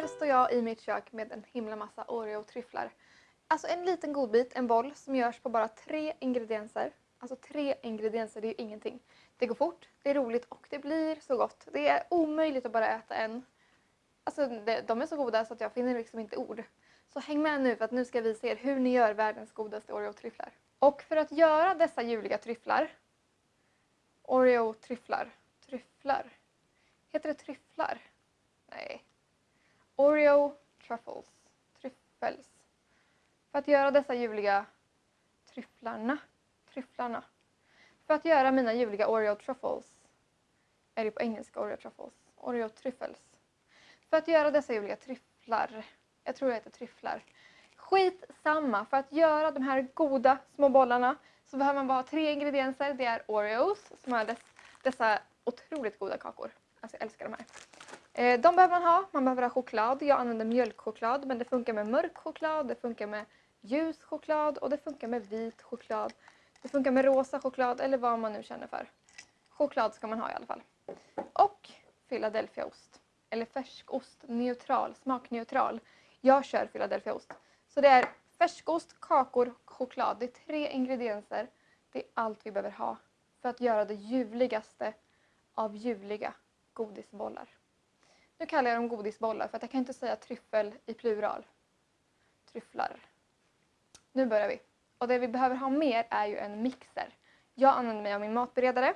här står jag i mitt kök med en himla massa Oreo-tryfflar. Alltså en liten godbit, en boll, som görs på bara tre ingredienser. Alltså tre ingredienser, det är ju ingenting. Det går fort, det är roligt och det blir så gott. Det är omöjligt att bara äta en. Alltså de är så goda så att jag finner liksom inte ord. Så häng med nu för att nu ska vi se hur ni gör världens godaste Oreo-tryfflar. Och för att göra dessa ljuvliga tryfflar, Oreo-tryfflar, tryfflar, heter det tryfflar? Nej. Oreo truffles, tryffels. För att göra dessa ljuvliga tryfflarna, tryfflarna. För att göra mina ljuvliga Oreo truffles, är det på engelska Oreo truffles, Oreo tryffels. För att göra dessa ljuvliga tryfflar, jag tror det heter tryfflar. Skit samma, för att göra de här goda små bollarna så behöver man bara ha tre ingredienser. Det är Oreos, som är dess, dessa otroligt goda kakor. Alltså jag älskar de här. Eh, de behöver man ha. Man behöver ha choklad. Jag använder mjölkchoklad men det funkar med mörk choklad, det funkar med ljus choklad och det funkar med vit choklad. Det funkar med rosa choklad eller vad man nu känner för. Choklad ska man ha i alla fall. Och Philadelphiaost. Eller färskost, neutral, smakneutral. Jag kör Philadelphiaost. Så det är färskost, kakor, choklad. Det är tre ingredienser. Det är allt vi behöver ha för att göra det ljuvligaste av ljuvliga godisbollar. Nu kallar jag dem godisbollar för att jag kan inte säga tryffel i plural. Tryfflar. Nu börjar vi. Och det vi behöver ha mer är ju en mixer. Jag använder mig av min matberedare.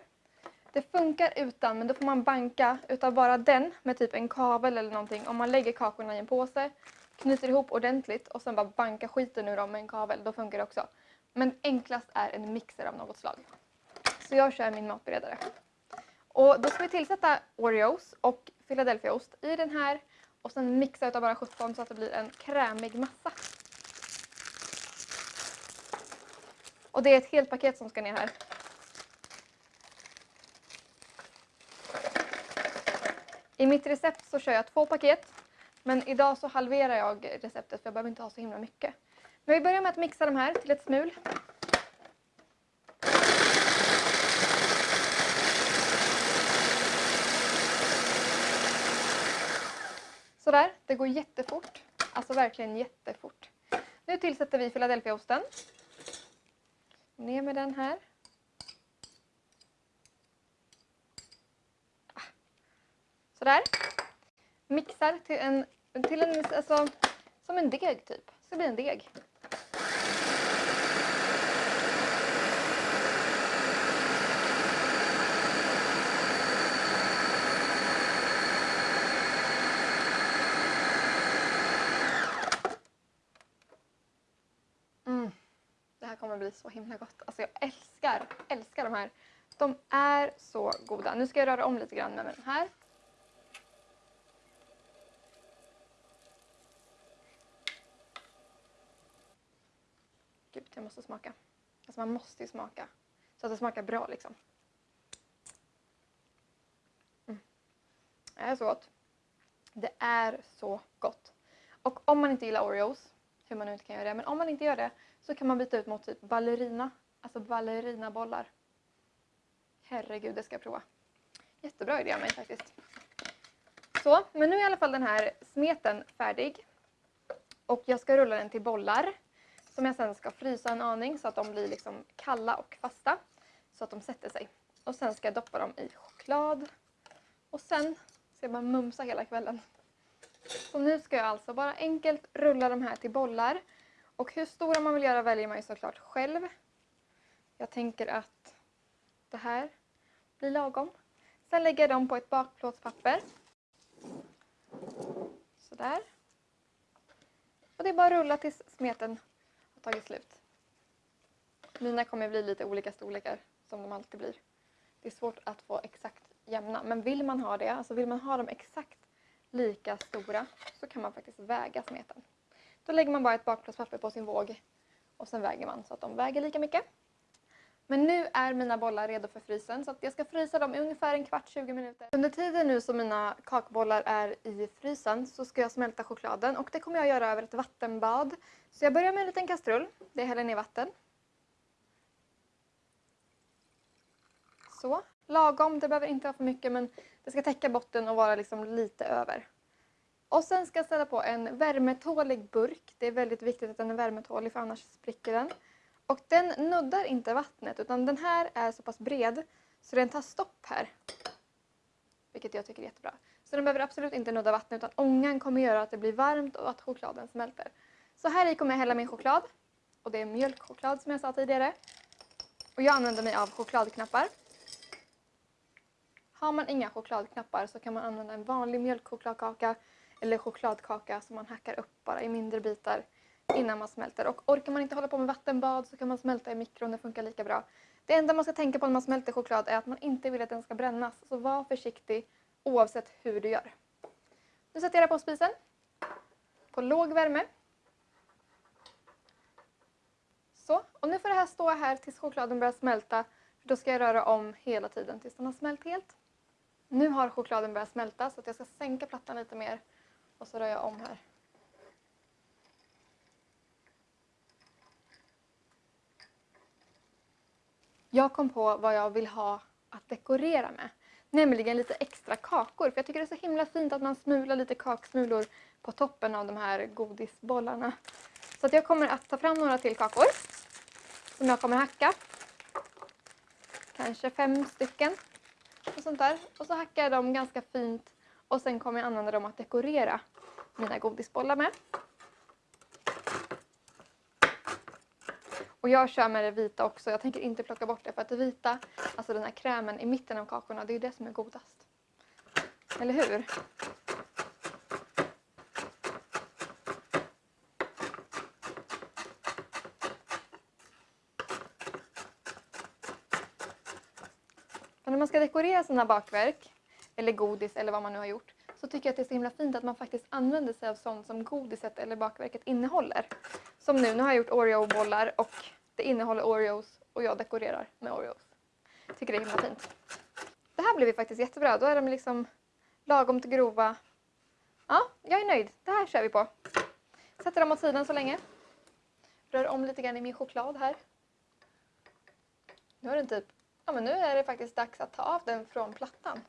Det funkar utan, men då får man banka utav bara den med typ en kavel eller någonting. Om man lägger kakorna i en påse, knyter ihop ordentligt och sen bara banka skiten ur dem med en kavel, då funkar det också. Men enklast är en mixer av något slag. Så jag kör min matberedare. Och då ska vi tillsätta Oreos och Philadelphiaost i den här och sen mixa utav bara 17 så att det blir en krämig massa. Och det är ett helt paket som ska ner här. I mitt recept så kör jag två paket men idag så halverar jag receptet för jag behöver inte ha så himla mycket. Men vi börjar med att mixa de här till ett smul. Sådär, det går jättefort. Alltså verkligen jättefort. Nu tillsätter vi Philadelphiaosten. Ner med den här. Ah. Sådär. Mixar till en, till en alltså, som en deg typ. Det ska bli en deg. kommer bli så himla gott. Alltså jag älskar, älskar de här. De är så goda. Nu ska jag röra om lite grann med den här. Gud, jag måste smaka. Alltså man måste ju smaka. Så att det smakar bra liksom. Mm. Det är så gott. Det är så gott. Och om man inte gillar Oreos, hur man nu inte kan göra det, men om man inte gör det så kan man byta ut mot typ ballerina, alltså ballerinabollar. Herregud, det ska jag prova. Jättebra idé av mig faktiskt. Så, men nu är i alla fall den här smeten färdig. Och jag ska rulla den till bollar som jag sen ska frysa en aning så att de blir liksom kalla och fasta. Så att de sätter sig. Och sen ska jag doppa dem i choklad. Och sen ska jag bara mumsa hela kvällen. Så nu ska jag alltså bara enkelt rulla de här till bollar. Och hur stora man vill göra väljer man ju såklart själv. Jag tänker att det här blir lagom. Sen lägger jag dem på ett bakplåtspapper. Sådär. Och det är bara att rulla tills smeten har tagit slut. Mina kommer bli lite olika storlekar som de alltid blir. Det är svårt att få exakt jämna. Men vill man ha det, alltså vill man ha dem exakt lika stora så kan man faktiskt väga smeten. Då lägger man bara ett bakplåtspapper på sin våg och sen väger man så att de väger lika mycket. Men nu är mina bollar redo för frysen så att jag ska frysa dem i ungefär en kvart, 20 minuter. Under tiden nu som mina kakbollar är i frysen så ska jag smälta chokladen och det kommer jag göra över ett vattenbad. Så jag börjar med en liten kastrull, det häller ner vatten. Så, lagom, det behöver inte vara för mycket men det ska täcka botten och vara liksom lite över. Och sen ska jag ställa på en värmetålig burk. Det är väldigt viktigt att den är värmetålig för annars spricker den. Och den nuddar inte vattnet utan den här är så pass bred så den tar stopp här. Vilket jag tycker är jättebra. Så den behöver absolut inte nudda vattnet utan ångan kommer göra att det blir varmt och att chokladen smälter. Så här i kommer jag hälla min choklad. Och det är mjölkchoklad som jag sa tidigare. Och jag använder mig av chokladknappar. Har man inga chokladknappar så kan man använda en vanlig mjölkchokladkaka eller chokladkaka som man hackar upp bara i mindre bitar innan man smälter. Och orkar man inte hålla på med vattenbad så kan man smälta i mikron, det funkar lika bra. Det enda man ska tänka på när man smälter choklad är att man inte vill att den ska brännas. Så var försiktig oavsett hur du gör. Nu sätter jag det på spisen. På låg värme. Så, och nu får det här stå här tills chokladen börjar smälta. Då ska jag röra om hela tiden tills den har smält helt. Nu har chokladen börjat smälta så att jag ska sänka plattan lite mer och så rör jag om här. Jag kom på vad jag vill ha att dekorera med. Nämligen lite extra kakor. För jag tycker det är så himla fint att man smular lite kaksmulor på toppen av de här godisbollarna. Så att jag kommer att ta fram några till kakor. Som jag kommer hacka. Kanske fem stycken. Och sånt där. Och så hackar jag dem ganska fint. Och sen kommer jag använda dem att dekorera mina godisbollar med. Och jag kör med det vita också. Jag tänker inte plocka bort det för att det vita, alltså den här krämen i mitten av kakorna, det är ju det som är godast. Eller hur? När man ska dekorera sina bakverk, eller godis eller vad man nu har gjort, så tycker jag att det är så himla fint att man faktiskt använder sig av sånt som godiset eller bakverket innehåller. Som nu, nu har jag gjort Oreo-bollar och det innehåller Oreos och jag dekorerar med Oreos. Tycker det är himla fint. Det här blev ju faktiskt jättebra. Då är de liksom lagom till grova. Ja, jag är nöjd. Det här kör vi på. Sätter dem åt sidan så länge. Rör om lite grann i min choklad här. Nu har den typ, ja men nu är det faktiskt dags att ta av den från plattan.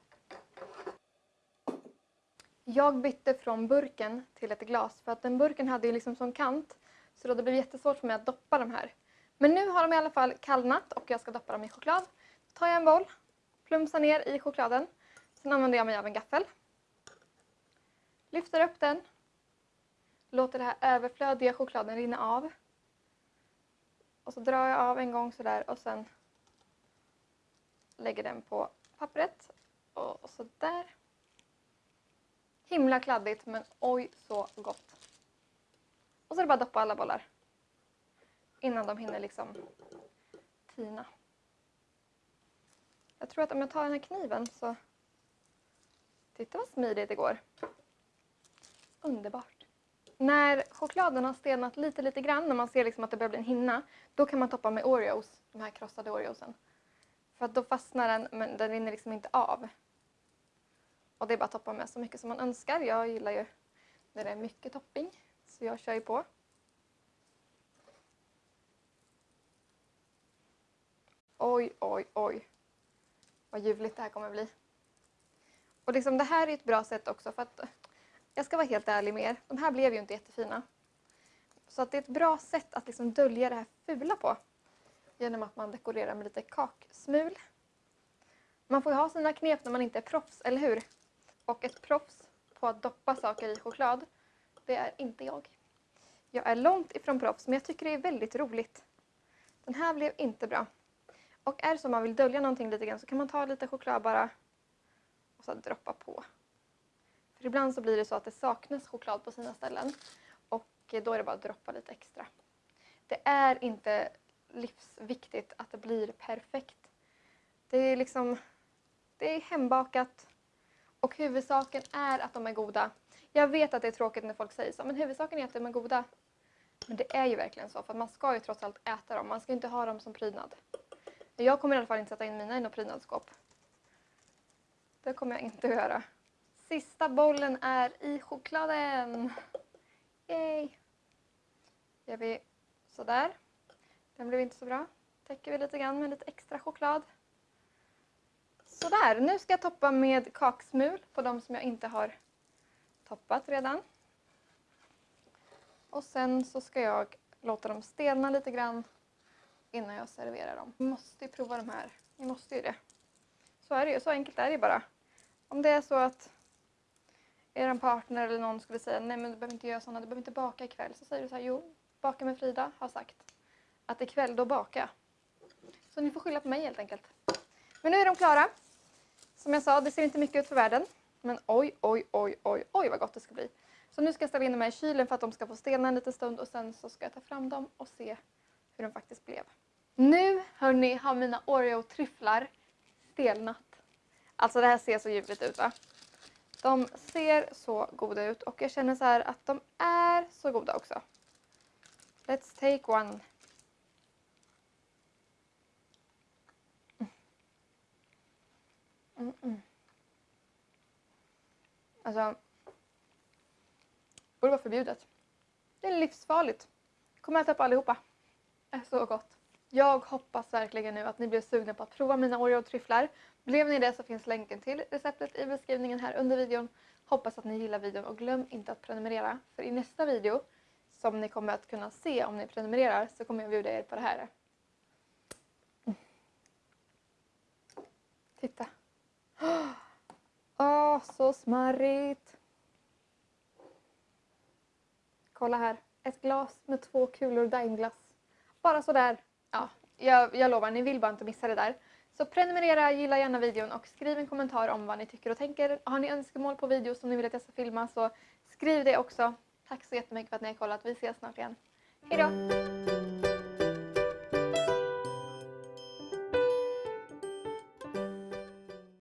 Jag bytte från burken till ett glas för att den burken hade ju liksom som kant så då det blev jättesvårt för mig att doppa de här. Men nu har de i alla fall kallnat och jag ska doppa dem i choklad. Då tar jag en boll, plumsar ner i chokladen. Sen använder jag mig av en gaffel. Lyfter upp den. Låter det här överflödiga chokladen rinna av. Och så drar jag av en gång sådär och sen lägger den på pappret. Och sådär. Himla kladdigt men oj så gott. Och så är det bara att doppa alla bollar. Innan de hinner liksom tina. Jag tror att om jag tar den här kniven så... Titta vad smidigt det går. Underbart. När chokladen har stelnat lite, lite grann, när man ser liksom att det börjar bli en hinna, då kan man toppa med Oreos, de här krossade Oreosen. För att då fastnar den, men den rinner liksom inte av. Och det är bara att toppa med så mycket som man önskar. Jag gillar ju när det är mycket topping, så jag kör ju på. Oj, oj, oj. Vad ljuvligt det här kommer bli. Och liksom det här är ett bra sätt också för att jag ska vara helt ärlig med er. De här blev ju inte jättefina. Så att det är ett bra sätt att liksom dölja det här fula på. Genom att man dekorerar med lite kaksmul. Man får ju ha sina knep när man inte är proffs, eller hur? Och ett proffs på att doppa saker i choklad, det är inte jag. Jag är långt ifrån proffs, men jag tycker det är väldigt roligt. Den här blev inte bra. Och är det så man vill dölja någonting lite grann så kan man ta lite choklad bara och så droppa på. För ibland så blir det så att det saknas choklad på sina ställen och då är det bara att droppa lite extra. Det är inte livsviktigt att det blir perfekt. Det är liksom, det är hembakat och huvudsaken är att de är goda. Jag vet att det är tråkigt när folk säger så, men huvudsaken är att de är goda. Men det är ju verkligen så, för man ska ju trots allt äta dem. Man ska inte ha dem som prydnad. Jag kommer i alla fall inte sätta in mina i något prydnadsskåp. Det kommer jag inte att göra. Sista bollen är i chokladen. Yay! Gör vi sådär. Den blev inte så bra. Täcker vi lite grann med lite extra choklad. Sådär, nu ska jag toppa med kaksmul på de som jag inte har toppat redan. Och sen så ska jag låta dem stelna lite grann innan jag serverar dem. Ni måste ju prova de här. Ni måste ju det. Så är det ju. Så enkelt är det ju bara. Om det är så att er partner eller någon skulle säga nej men du behöver inte göra sådana, du behöver inte baka ikväll. Så säger du så här, jo, baka med Frida har sagt att ikväll då baka. Så ni får skylla på mig helt enkelt. Men nu är de klara. Som jag sa, det ser inte mycket ut för världen. Men oj, oj, oj, oj, oj vad gott det ska bli. Så nu ska jag ställa in dem här i kylen för att de ska få stelna en liten stund och sen så ska jag ta fram dem och se hur de faktiskt blev. Nu hörni har mina Oreo-tryfflar stelnat. Alltså det här ser så ljuvligt ut va? De ser så goda ut och jag känner så här att de är så goda också. Let's take one. Mm -mm. Alltså, borde vara förbjudet. Det är livsfarligt. Kommer äta upp allihopa. Det är så gott. Jag hoppas verkligen nu att ni blir sugna på att prova mina Oreo-tryfflar. Blev ni det så finns länken till receptet i beskrivningen här under videon. Hoppas att ni gillar videon och glöm inte att prenumerera. För i nästa video, som ni kommer att kunna se om ni prenumererar, så kommer jag bjuda er på det här. Mm. Titta! Åh, oh, så smarrigt! Kolla här, ett glas med två kulor Daimglass. Bara sådär. Ja, jag, jag lovar, ni vill bara inte missa det där. Så prenumerera, gilla gärna videon och skriv en kommentar om vad ni tycker och tänker. Har ni önskemål på videos som ni vill att jag ska filma så skriv det också. Tack så jättemycket för att ni har kollat. Vi ses snart igen. Hejdå!